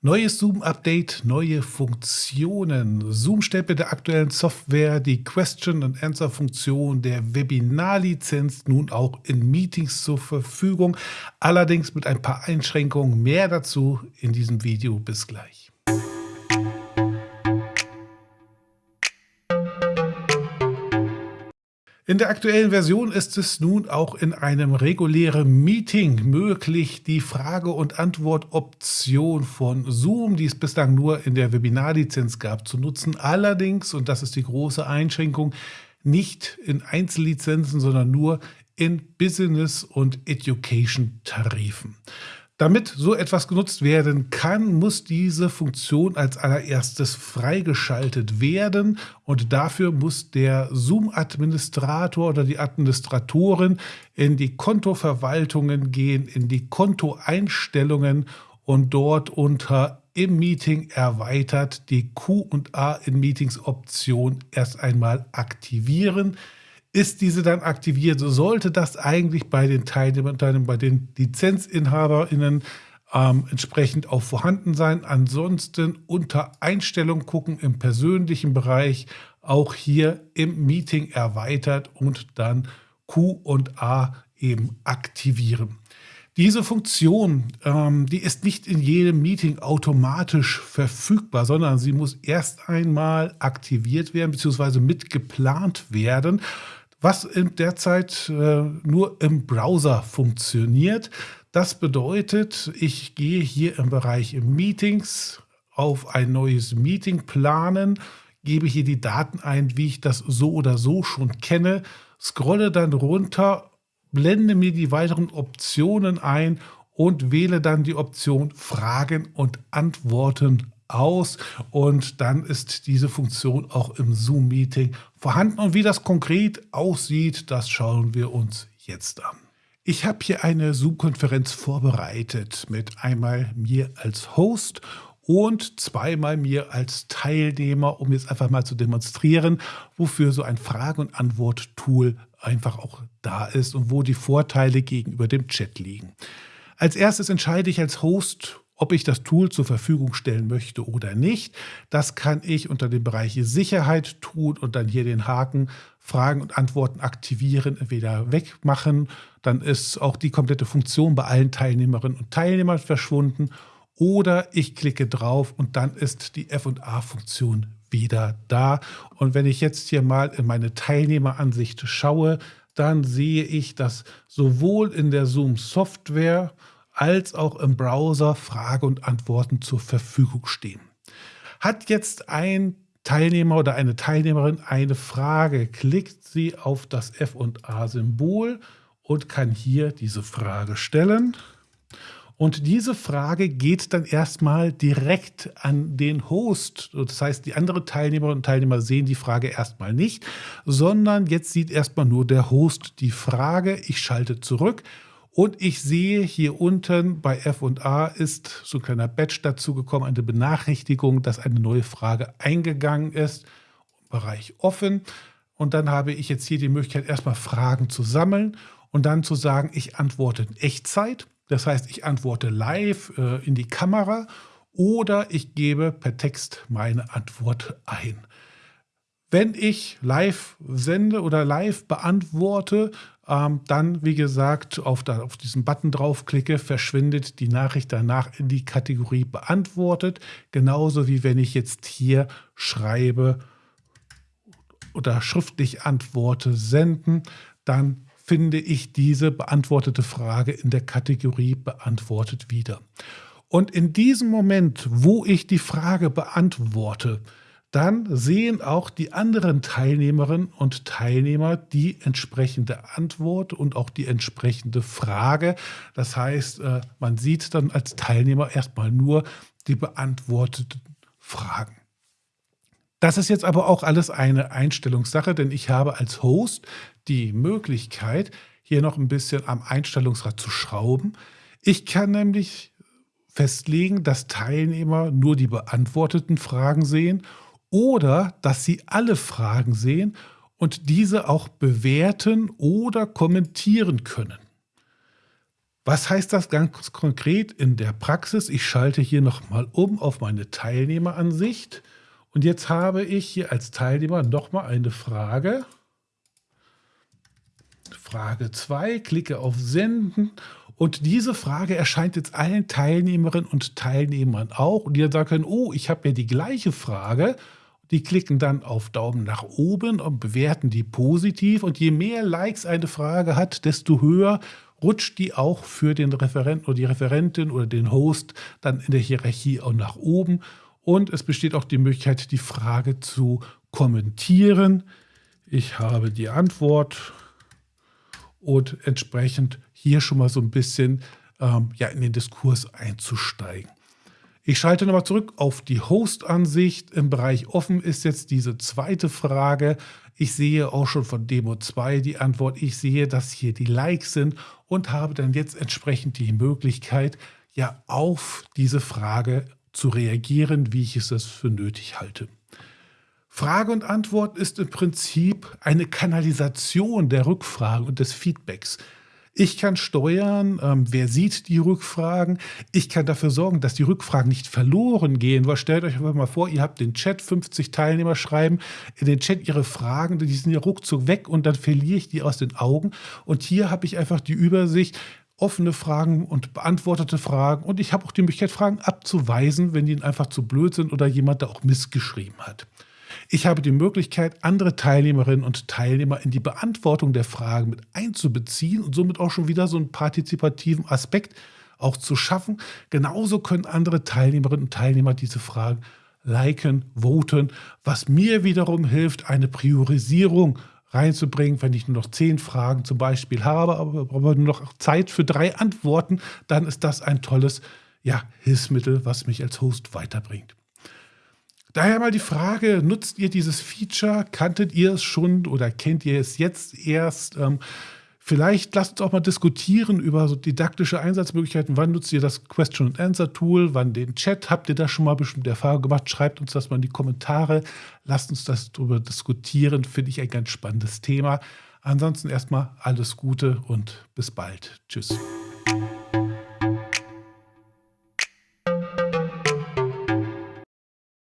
Neues Zoom-Update, neue Funktionen. Zoom stellt mit der aktuellen Software die Question-and-Answer-Funktion der Webinarlizenz nun auch in Meetings zur Verfügung, allerdings mit ein paar Einschränkungen. Mehr dazu in diesem Video. Bis gleich. In der aktuellen Version ist es nun auch in einem regulären Meeting möglich, die Frage- und Antwort-Option von Zoom, die es bislang nur in der Webinarlizenz gab, zu nutzen. Allerdings, und das ist die große Einschränkung, nicht in Einzellizenzen, sondern nur in Business- und Education-Tarifen. Damit so etwas genutzt werden kann, muss diese Funktion als allererstes freigeschaltet werden und dafür muss der Zoom-Administrator oder die Administratorin in die Kontoverwaltungen gehen, in die Kontoeinstellungen und dort unter im Meeting erweitert die Q&A in Meetings Option erst einmal aktivieren. Ist diese dann aktiviert, sollte das eigentlich bei den Teilnehmern, bei den LizenzinhaberInnen ähm, entsprechend auch vorhanden sein. Ansonsten unter Einstellung gucken im persönlichen Bereich, auch hier im Meeting erweitert und dann Q und A eben aktivieren. Diese Funktion, ähm, die ist nicht in jedem Meeting automatisch verfügbar, sondern sie muss erst einmal aktiviert werden bzw. mitgeplant werden was in der Zeit äh, nur im Browser funktioniert. Das bedeutet, ich gehe hier im Bereich Meetings auf ein neues Meeting planen, gebe hier die Daten ein, wie ich das so oder so schon kenne, scrolle dann runter, blende mir die weiteren Optionen ein und wähle dann die Option Fragen und Antworten aus und dann ist diese Funktion auch im Zoom-Meeting vorhanden. Und wie das konkret aussieht, das schauen wir uns jetzt an. Ich habe hier eine Zoom-Konferenz vorbereitet mit einmal mir als Host und zweimal mir als Teilnehmer, um jetzt einfach mal zu demonstrieren, wofür so ein Frage- und Antwort-Tool einfach auch da ist und wo die Vorteile gegenüber dem Chat liegen. Als erstes entscheide ich als Host, ob ich das Tool zur Verfügung stellen möchte oder nicht, das kann ich unter dem Bereich Sicherheit tun und dann hier den Haken Fragen und Antworten aktivieren, entweder wegmachen, dann ist auch die komplette Funktion bei allen Teilnehmerinnen und Teilnehmern verschwunden oder ich klicke drauf und dann ist die F&A-Funktion wieder da. Und wenn ich jetzt hier mal in meine Teilnehmeransicht schaue, dann sehe ich, dass sowohl in der Zoom-Software als auch im Browser Frage und Antworten zur Verfügung stehen. Hat jetzt ein Teilnehmer oder eine Teilnehmerin eine Frage, klickt sie auf das F&A-Symbol und kann hier diese Frage stellen. Und diese Frage geht dann erstmal direkt an den Host. Das heißt, die anderen Teilnehmerinnen und Teilnehmer sehen die Frage erstmal nicht, sondern jetzt sieht erstmal nur der Host die Frage. Ich schalte zurück und ich sehe hier unten bei F&A ist so ein kleiner Badge dazu gekommen, eine Benachrichtigung, dass eine neue Frage eingegangen ist. Bereich offen. Und dann habe ich jetzt hier die Möglichkeit, erstmal Fragen zu sammeln und dann zu sagen, ich antworte in Echtzeit. Das heißt, ich antworte live äh, in die Kamera oder ich gebe per Text meine Antwort ein. Wenn ich live sende oder live beantworte, ähm, dann, wie gesagt, auf, da, auf diesen Button draufklicke, verschwindet die Nachricht danach in die Kategorie beantwortet. Genauso wie wenn ich jetzt hier schreibe oder schriftlich antworte, senden, dann finde ich diese beantwortete Frage in der Kategorie beantwortet wieder. Und in diesem Moment, wo ich die Frage beantworte, dann sehen auch die anderen Teilnehmerinnen und Teilnehmer die entsprechende Antwort und auch die entsprechende Frage. Das heißt, äh, man sieht dann als Teilnehmer erstmal nur die beantworteten Fragen. Das ist jetzt aber auch alles eine Einstellungssache, denn ich habe als Host die Möglichkeit, hier noch ein bisschen am Einstellungsrad zu schrauben. Ich kann nämlich festlegen, dass Teilnehmer nur die beantworteten Fragen sehen oder dass Sie alle Fragen sehen und diese auch bewerten oder kommentieren können. Was heißt das ganz konkret in der Praxis? Ich schalte hier nochmal um auf meine Teilnehmeransicht. Und jetzt habe ich hier als Teilnehmer nochmal eine Frage. Frage 2, klicke auf Senden und diese Frage erscheint jetzt allen Teilnehmerinnen und Teilnehmern auch und die dann sagen können, oh, ich habe ja die gleiche Frage. Die klicken dann auf Daumen nach oben und bewerten die positiv und je mehr Likes eine Frage hat, desto höher rutscht die auch für den Referenten oder die Referentin oder den Host dann in der Hierarchie auch nach oben. Und es besteht auch die Möglichkeit, die Frage zu kommentieren. Ich habe die Antwort und entsprechend hier schon mal so ein bisschen ähm, ja, in den Diskurs einzusteigen. Ich schalte nochmal zurück auf die Host-Ansicht. Im Bereich offen ist jetzt diese zweite Frage. Ich sehe auch schon von Demo 2 die Antwort. Ich sehe, dass hier die Likes sind und habe dann jetzt entsprechend die Möglichkeit, ja auf diese Frage zu reagieren, wie ich es für nötig halte. Frage und Antwort ist im Prinzip eine Kanalisation der Rückfragen und des Feedbacks. Ich kann steuern, ähm, wer sieht die Rückfragen. Ich kann dafür sorgen, dass die Rückfragen nicht verloren gehen. Weil stellt euch einfach mal vor, ihr habt den Chat, 50 Teilnehmer schreiben in den Chat ihre Fragen, die sind ja ruckzuck weg und dann verliere ich die aus den Augen. Und hier habe ich einfach die Übersicht, offene Fragen und beantwortete Fragen. Und ich habe auch die Möglichkeit, Fragen abzuweisen, wenn die einfach zu blöd sind oder jemand da auch missgeschrieben hat. Ich habe die Möglichkeit, andere Teilnehmerinnen und Teilnehmer in die Beantwortung der Fragen mit einzubeziehen und somit auch schon wieder so einen partizipativen Aspekt auch zu schaffen. Genauso können andere Teilnehmerinnen und Teilnehmer diese Fragen liken, voten, was mir wiederum hilft, eine Priorisierung reinzubringen, wenn ich nur noch zehn Fragen zum Beispiel habe, aber, nur noch Zeit für drei Antworten, dann ist das ein tolles ja, Hilfsmittel, was mich als Host weiterbringt. Daher mal die Frage, nutzt ihr dieses Feature? Kanntet ihr es schon oder kennt ihr es jetzt erst? Ähm, vielleicht lasst uns auch mal diskutieren über so didaktische Einsatzmöglichkeiten. Wann nutzt ihr das Question-and-Answer-Tool? Wann den Chat? Habt ihr da schon mal bestimmt Erfahrung gemacht? Schreibt uns das mal in die Kommentare. Lasst uns das darüber diskutieren. Finde ich ein ganz spannendes Thema. Ansonsten erstmal alles Gute und bis bald. Tschüss.